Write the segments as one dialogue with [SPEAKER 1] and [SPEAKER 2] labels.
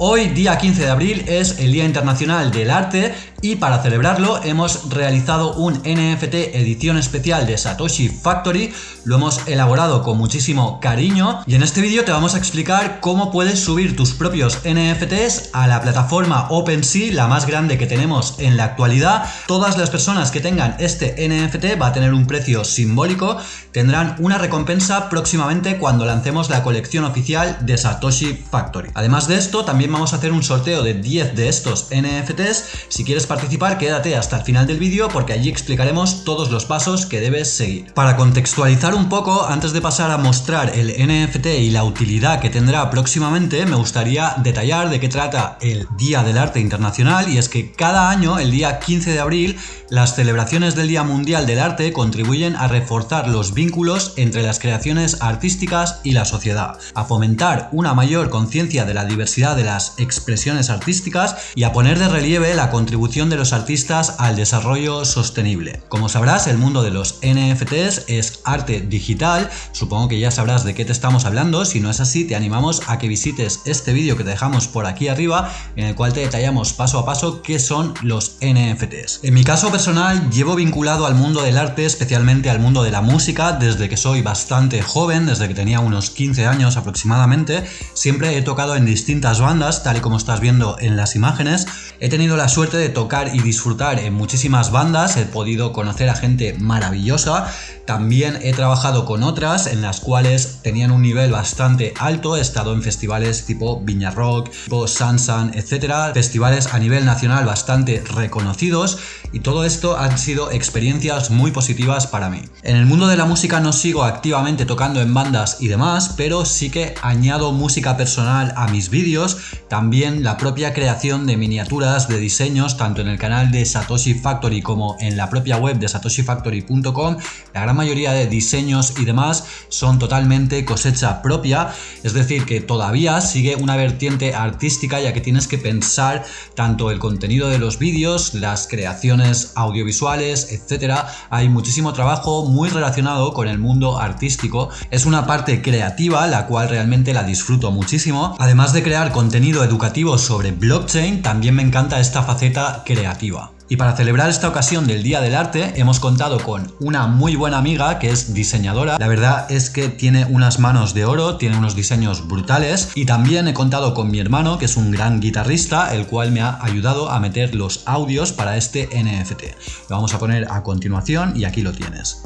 [SPEAKER 1] Hoy, día 15 de abril, es el Día Internacional del Arte y para celebrarlo hemos realizado un NFT edición especial de Satoshi Factory, lo hemos elaborado con muchísimo cariño y en este vídeo te vamos a explicar cómo puedes subir tus propios NFTs a la plataforma OpenSea, la más grande que tenemos en la actualidad. Todas las personas que tengan este NFT va a tener un precio simbólico, tendrán una recompensa próximamente cuando lancemos la colección oficial de Satoshi Factory. Además de esto, también vamos a hacer un sorteo de 10 de estos NFTs. Si quieres participar, quédate hasta el final del vídeo porque allí explicaremos todos los pasos que debes seguir. Para contextualizar un poco, antes de pasar a mostrar el NFT y la utilidad que tendrá próximamente, me gustaría detallar de qué trata el Día del Arte Internacional y es que cada año, el día 15 de abril, las celebraciones del Día Mundial del Arte contribuyen a reforzar los vínculos entre las creaciones artísticas y la sociedad, a fomentar una mayor conciencia de la diversidad de la expresiones artísticas y a poner de relieve la contribución de los artistas al desarrollo sostenible. Como sabrás, el mundo de los NFTs es arte digital, supongo que ya sabrás de qué te estamos hablando, si no es así te animamos a que visites este vídeo que te dejamos por aquí arriba en el cual te detallamos paso a paso qué son los NFTs. En mi caso personal llevo vinculado al mundo del arte, especialmente al mundo de la música, desde que soy bastante joven, desde que tenía unos 15 años aproximadamente, siempre he tocado en distintas bandas tal y como estás viendo en las imágenes. He tenido la suerte de tocar y disfrutar en muchísimas bandas, he podido conocer a gente maravillosa, también he trabajado con otras en las cuales tenían un nivel bastante alto, he estado en festivales tipo Viña Rock, tipo Sansan, etcétera, festivales a nivel nacional bastante reconocidos y todo esto han sido experiencias muy positivas para mí. En el mundo de la música no sigo activamente tocando en bandas y demás, pero sí que añado música personal a mis vídeos también la propia creación de miniaturas de diseños, tanto en el canal de Satoshi Factory como en la propia web de satoshifactory.com, la gran mayoría de diseños y demás son totalmente cosecha propia, es decir, que todavía sigue una vertiente artística ya que tienes que pensar tanto el contenido de los vídeos, las creaciones audiovisuales, etcétera. Hay muchísimo trabajo muy relacionado con el mundo artístico. Es una parte creativa la cual realmente la disfruto muchísimo. Además de crear contenido educativo sobre blockchain, también me encanta esta faceta creativa. Y para celebrar esta ocasión del Día del Arte hemos contado con una muy buena amiga que es diseñadora. La verdad es que tiene unas manos de oro, tiene unos diseños brutales y también he contado con mi hermano que es un gran guitarrista el cual me ha ayudado a meter los audios para este NFT. Lo vamos a poner a continuación y aquí lo tienes.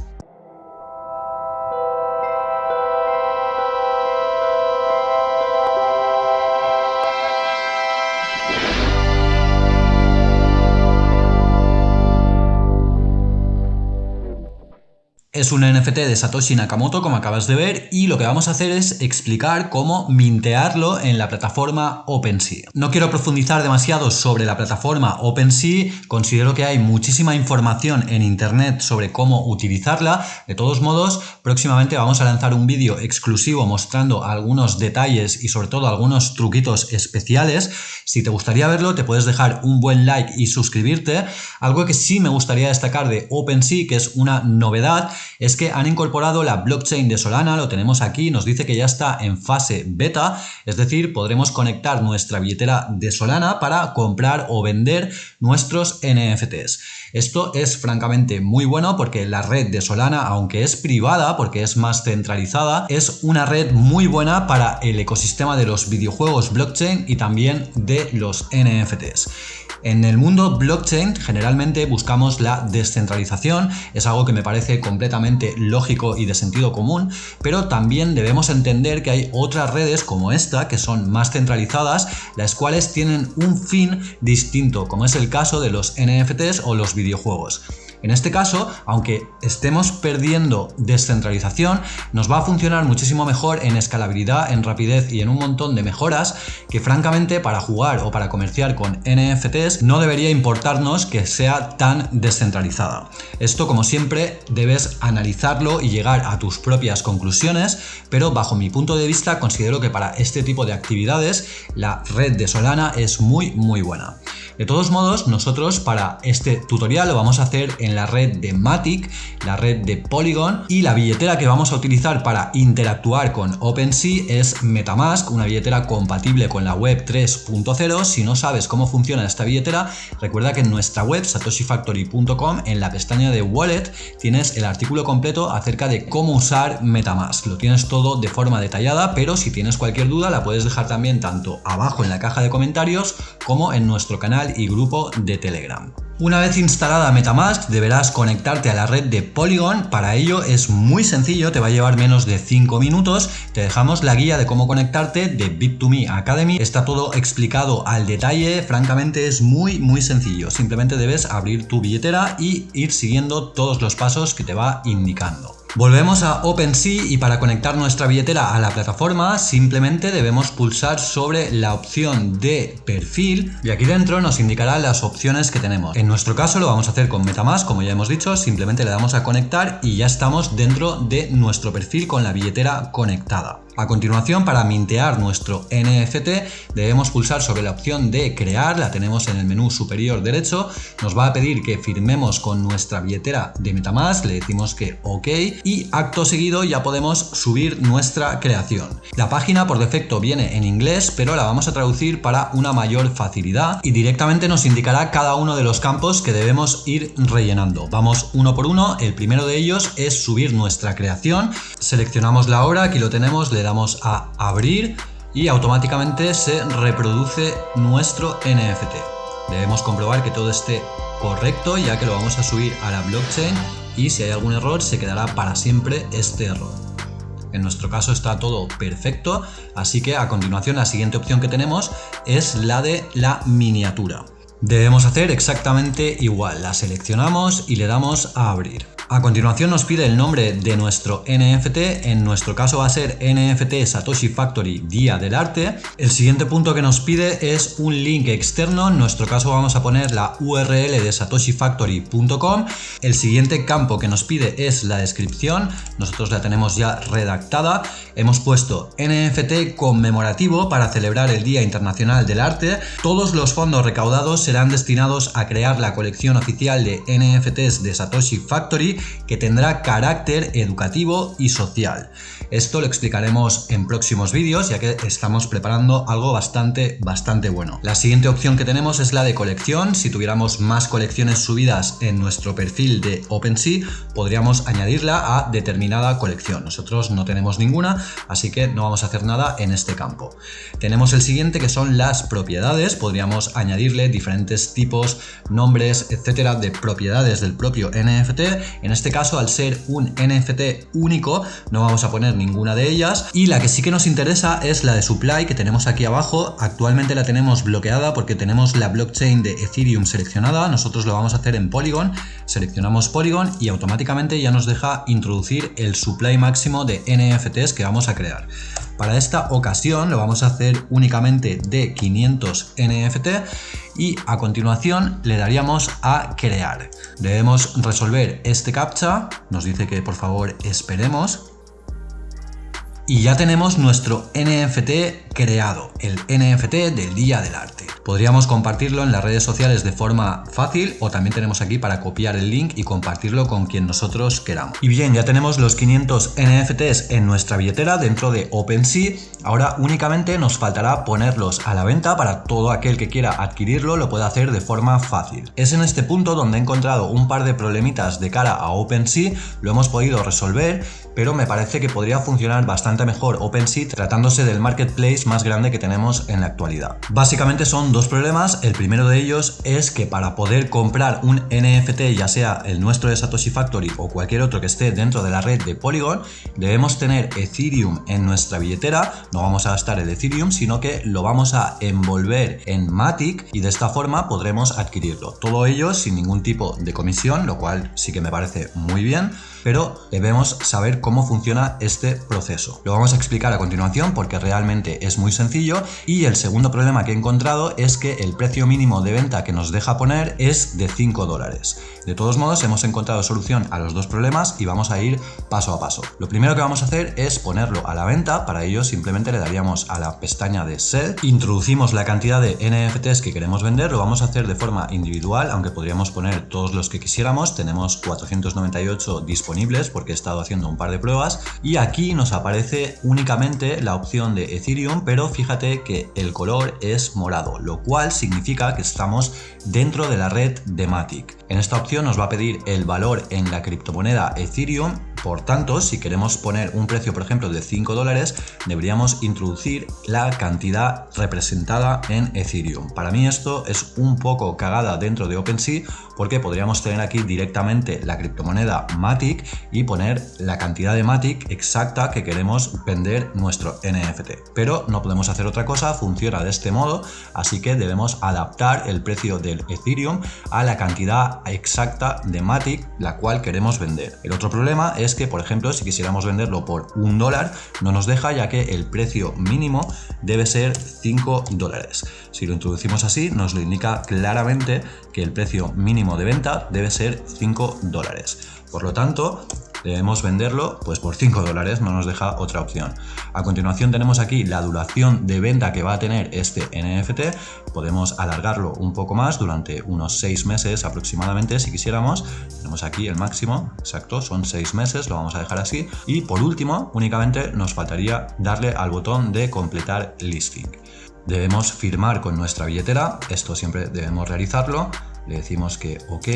[SPEAKER 1] Es un NFT de Satoshi Nakamoto, como acabas de ver, y lo que vamos a hacer es explicar cómo mintearlo en la plataforma OpenSea. No quiero profundizar demasiado sobre la plataforma OpenSea, considero que hay muchísima información en internet sobre cómo utilizarla. De todos modos, próximamente vamos a lanzar un vídeo exclusivo mostrando algunos detalles y sobre todo algunos truquitos especiales. Si te gustaría verlo, te puedes dejar un buen like y suscribirte. Algo que sí me gustaría destacar de OpenSea, que es una novedad, es que han incorporado la blockchain de Solana, lo tenemos aquí, nos dice que ya está en fase beta, es decir, podremos conectar nuestra billetera de Solana para comprar o vender nuestros NFTs. Esto es francamente muy bueno porque la red de Solana, aunque es privada, porque es más centralizada, es una red muy buena para el ecosistema de los videojuegos blockchain y también de los NFTs. En el mundo blockchain generalmente buscamos la descentralización, es algo que me parece completamente lógico y de sentido común, pero también debemos entender que hay otras redes como esta que son más centralizadas, las cuales tienen un fin distinto, como es el caso de los NFTs o los videojuegos. En este caso, aunque estemos perdiendo descentralización, nos va a funcionar muchísimo mejor en escalabilidad, en rapidez y en un montón de mejoras que francamente para jugar o para comerciar con NFTs no debería importarnos que sea tan descentralizada. Esto como siempre debes analizarlo y llegar a tus propias conclusiones, pero bajo mi punto de vista considero que para este tipo de actividades la red de Solana es muy muy buena. De todos modos, nosotros para este tutorial lo vamos a hacer en la red de Matic, la red de Polygon y la billetera que vamos a utilizar para interactuar con OpenSea es Metamask, una billetera compatible con la web 3.0. Si no sabes cómo funciona esta billetera, recuerda que en nuestra web satoshifactory.com en la pestaña de Wallet tienes el artículo completo acerca de cómo usar Metamask. Lo tienes todo de forma detallada, pero si tienes cualquier duda la puedes dejar también tanto abajo en la caja de comentarios como en nuestro canal y grupo de Telegram. Una vez instalada Metamask deberás conectarte a la red de Polygon, para ello es muy sencillo, te va a llevar menos de 5 minutos, te dejamos la guía de cómo conectarte de Bit2Me Academy, está todo explicado al detalle, francamente es muy muy sencillo, simplemente debes abrir tu billetera y ir siguiendo todos los pasos que te va indicando. Volvemos a OpenSea y para conectar nuestra billetera a la plataforma simplemente debemos pulsar sobre la opción de perfil y aquí dentro nos indicará las opciones que tenemos. En nuestro caso lo vamos a hacer con Metamask, como ya hemos dicho, simplemente le damos a conectar y ya estamos dentro de nuestro perfil con la billetera conectada. A continuación, para mintear nuestro NFT, debemos pulsar sobre la opción de crear, la tenemos en el menú superior derecho, nos va a pedir que firmemos con nuestra billetera de Metamask, le decimos que OK y acto seguido ya podemos subir nuestra creación. La página por defecto viene en inglés, pero la vamos a traducir para una mayor facilidad y directamente nos indicará cada uno de los campos que debemos ir rellenando. Vamos uno por uno, el primero de ellos es subir nuestra creación, seleccionamos la obra, aquí lo tenemos, le damos a abrir y automáticamente se reproduce nuestro NFT. Debemos comprobar que todo esté correcto ya que lo vamos a subir a la blockchain y si hay algún error se quedará para siempre este error. En nuestro caso está todo perfecto, así que a continuación la siguiente opción que tenemos es la de la miniatura. Debemos hacer exactamente igual, la seleccionamos y le damos a abrir. A continuación nos pide el nombre de nuestro NFT, en nuestro caso va a ser NFT Satoshi Factory Día del Arte. El siguiente punto que nos pide es un link externo, en nuestro caso vamos a poner la URL de satoshifactory.com. El siguiente campo que nos pide es la descripción, nosotros la tenemos ya redactada. Hemos puesto NFT conmemorativo para celebrar el Día Internacional del Arte. Todos los fondos recaudados serán destinados a crear la colección oficial de NFTs de Satoshi Factory que tendrá carácter educativo y social. Esto lo explicaremos en próximos vídeos ya que estamos preparando algo bastante, bastante bueno. La siguiente opción que tenemos es la de colección. Si tuviéramos más colecciones subidas en nuestro perfil de OpenSea, podríamos añadirla a determinada colección. Nosotros no tenemos ninguna, así que no vamos a hacer nada en este campo. Tenemos el siguiente que son las propiedades. Podríamos añadirle diferentes tipos, nombres, etcétera, de propiedades del propio NFT. En este caso, al ser un NFT único, no vamos a poner ninguna de ellas. Y la que sí que nos interesa es la de supply que tenemos aquí abajo. Actualmente la tenemos bloqueada porque tenemos la blockchain de Ethereum seleccionada. Nosotros lo vamos a hacer en Polygon. Seleccionamos Polygon y automáticamente ya nos deja introducir el supply máximo de NFTs que vamos a crear. Para esta ocasión lo vamos a hacer únicamente de 500 NFT y a continuación le daríamos a crear. Debemos resolver este captcha, nos dice que por favor esperemos y ya tenemos nuestro NFT creado, el NFT del Día del Arte. Podríamos compartirlo en las redes sociales de forma fácil o también tenemos aquí para copiar el link y compartirlo con quien nosotros queramos. Y bien, ya tenemos los 500 NFTs en nuestra billetera dentro de OpenSea. Ahora únicamente nos faltará ponerlos a la venta para todo aquel que quiera adquirirlo lo pueda hacer de forma fácil. Es en este punto donde he encontrado un par de problemitas de cara a OpenSea, lo hemos podido resolver, pero me parece que podría funcionar bastante mejor OpenSea tratándose del marketplace más grande que tenemos en la actualidad. Básicamente son dos problemas. El primero de ellos es que para poder comprar un NFT, ya sea el nuestro de Satoshi Factory o cualquier otro que esté dentro de la red de Polygon, debemos tener Ethereum en nuestra billetera. No vamos a gastar el Ethereum, sino que lo vamos a envolver en Matic y de esta forma podremos adquirirlo. Todo ello sin ningún tipo de comisión, lo cual sí que me parece muy bien. Pero debemos saber cómo funciona este proceso. Lo vamos a explicar a continuación porque realmente es muy sencillo y el segundo problema que he encontrado es que el precio mínimo de venta que nos deja poner es de 5 dólares. De todos modos hemos encontrado solución a los dos problemas y vamos a ir paso a paso. Lo primero que vamos a hacer es ponerlo a la venta, para ello simplemente le daríamos a la pestaña de Sell, introducimos la cantidad de NFTs que queremos vender, lo vamos a hacer de forma individual, aunque podríamos poner todos los que quisiéramos, tenemos 498 disponibles porque he estado haciendo un par de pruebas y aquí nos aparece únicamente la opción de Ethereum, pero fíjate que el color es morado, lo cual significa que estamos dentro de la red de Matic. En esta opción nos va a pedir el valor en la criptomoneda Ethereum por tanto, si queremos poner un precio, por ejemplo, de 5 dólares, deberíamos introducir la cantidad representada en Ethereum. Para mí esto es un poco cagada dentro de OpenSea porque podríamos tener aquí directamente la criptomoneda Matic y poner la cantidad de Matic exacta que queremos vender nuestro NFT. Pero no podemos hacer otra cosa, funciona de este modo, así que debemos adaptar el precio del Ethereum a la cantidad exacta de Matic la cual queremos vender. El otro problema es que, por ejemplo, si quisiéramos venderlo por un dólar, no nos deja ya que el precio mínimo debe ser 5 dólares. Si lo introducimos así, nos lo indica claramente que el precio mínimo de venta debe ser 5 dólares. Por lo tanto, debemos venderlo pues por 5 dólares, no nos deja otra opción. A continuación tenemos aquí la duración de venta que va a tener este NFT, podemos alargarlo un poco más durante unos 6 meses aproximadamente si quisiéramos, tenemos aquí el máximo, exacto, son 6 meses, lo vamos a dejar así y por último únicamente nos faltaría darle al botón de completar listing. Debemos firmar con nuestra billetera, esto siempre debemos realizarlo, le decimos que ok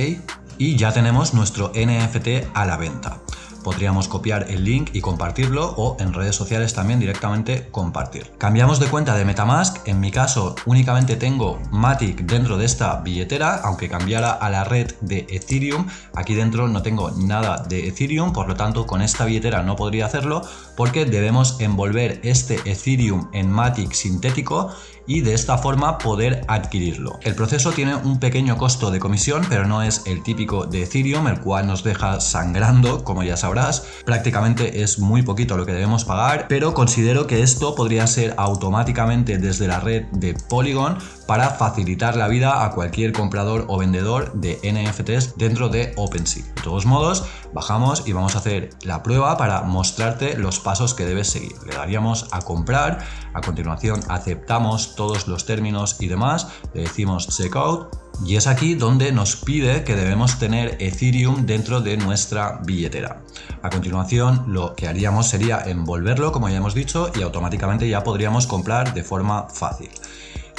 [SPEAKER 1] y ya tenemos nuestro NFT a la venta. Podríamos copiar el link y compartirlo o en redes sociales también directamente compartir. Cambiamos de cuenta de Metamask, en mi caso únicamente tengo Matic dentro de esta billetera, aunque cambiara a la red de Ethereum, aquí dentro no tengo nada de Ethereum, por lo tanto con esta billetera no podría hacerlo porque debemos envolver este Ethereum en Matic sintético y de esta forma poder adquirirlo. El proceso tiene un pequeño costo de comisión, pero no es el típico de Ethereum, el cual nos deja sangrando, como ya sabrás. Prácticamente es muy poquito lo que debemos pagar, pero considero que esto podría ser automáticamente desde la red de Polygon para facilitar la vida a cualquier comprador o vendedor de NFTs dentro de OpenSea. De todos modos, bajamos y vamos a hacer la prueba para mostrarte los pasos que debes seguir. Le daríamos a comprar, a continuación aceptamos todos los términos y demás, le decimos checkout y es aquí donde nos pide que debemos tener Ethereum dentro de nuestra billetera. A continuación lo que haríamos sería envolverlo como ya hemos dicho y automáticamente ya podríamos comprar de forma fácil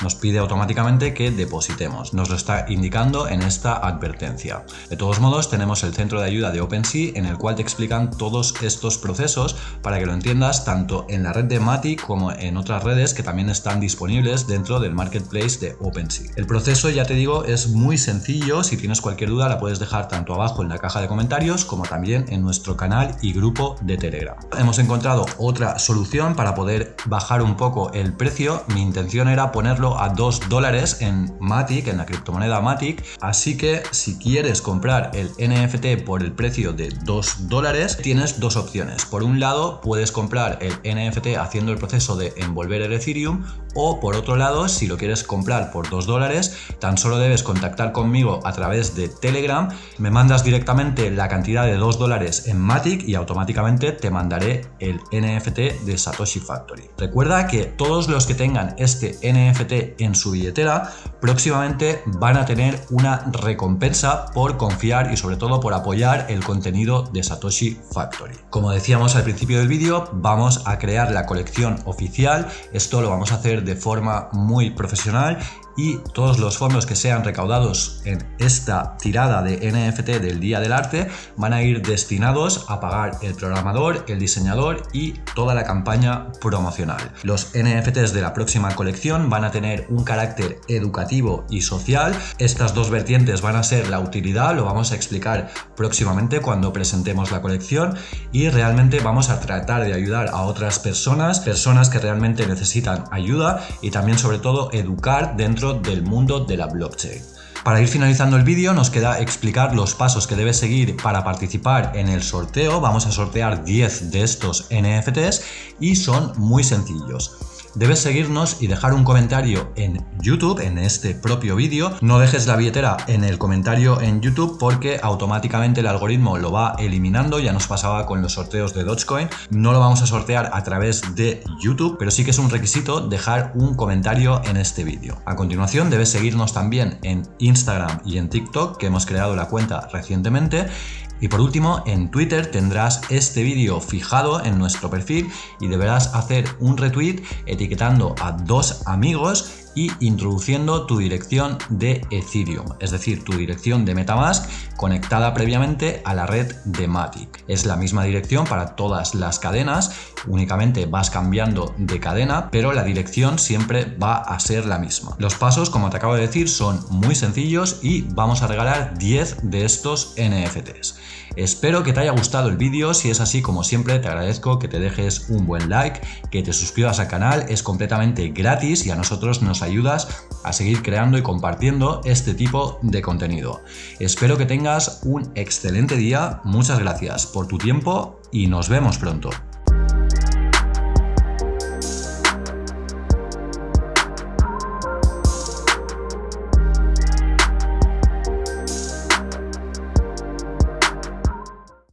[SPEAKER 1] nos pide automáticamente que depositemos. Nos lo está indicando en esta advertencia. De todos modos, tenemos el centro de ayuda de OpenSea en el cual te explican todos estos procesos para que lo entiendas tanto en la red de Matic como en otras redes que también están disponibles dentro del marketplace de OpenSea. El proceso, ya te digo, es muy sencillo. Si tienes cualquier duda, la puedes dejar tanto abajo en la caja de comentarios como también en nuestro canal y grupo de Telegram. Hemos encontrado otra solución para poder bajar un poco el precio. Mi intención era ponerlo a 2 dólares en Matic, en la criptomoneda Matic. Así que si quieres comprar el NFT por el precio de 2 dólares, tienes dos opciones. Por un lado, puedes comprar el NFT haciendo el proceso de envolver el Ethereum o por otro lado, si lo quieres comprar por 2 dólares, tan solo debes contactar conmigo a través de Telegram, me mandas directamente la cantidad de 2 dólares en Matic y automáticamente te mandaré el NFT de Satoshi Factory. Recuerda que todos los que tengan este NFT en su billetera, próximamente van a tener una recompensa por confiar y sobre todo por apoyar el contenido de Satoshi Factory. Como decíamos al principio del vídeo, vamos a crear la colección oficial. Esto lo vamos a hacer de forma muy profesional y todos los fondos que sean recaudados en esta tirada de NFT del Día del Arte van a ir destinados a pagar el programador, el diseñador y toda la campaña promocional. Los NFTs de la próxima colección van a tener un carácter educativo y social. Estas dos vertientes van a ser la utilidad, lo vamos a explicar próximamente cuando presentemos la colección y realmente vamos a tratar de ayudar a otras personas, personas que realmente necesitan ayuda y también sobre todo educar del mundo de la blockchain. Para ir finalizando el vídeo nos queda explicar los pasos que debes seguir para participar en el sorteo. Vamos a sortear 10 de estos NFTs y son muy sencillos debes seguirnos y dejar un comentario en YouTube, en este propio vídeo. No dejes la billetera en el comentario en YouTube porque automáticamente el algoritmo lo va eliminando. Ya nos pasaba con los sorteos de Dogecoin. No lo vamos a sortear a través de YouTube, pero sí que es un requisito dejar un comentario en este vídeo. A continuación debes seguirnos también en Instagram y en TikTok, que hemos creado la cuenta recientemente. Y por último, en Twitter tendrás este vídeo fijado en nuestro perfil y deberás hacer un retweet etiquetando a dos amigos y introduciendo tu dirección de Ethereum, es decir, tu dirección de Metamask conectada previamente a la red de Matic. Es la misma dirección para todas las cadenas, únicamente vas cambiando de cadena, pero la dirección siempre va a ser la misma. Los pasos, como te acabo de decir, son muy sencillos y vamos a regalar 10 de estos NFTs. Espero que te haya gustado el vídeo, si es así como siempre te agradezco que te dejes un buen like, que te suscribas al canal, es completamente gratis y a nosotros nos ayudas a seguir creando y compartiendo este tipo de contenido. Espero que tengas un excelente día, muchas gracias por tu tiempo y nos vemos pronto.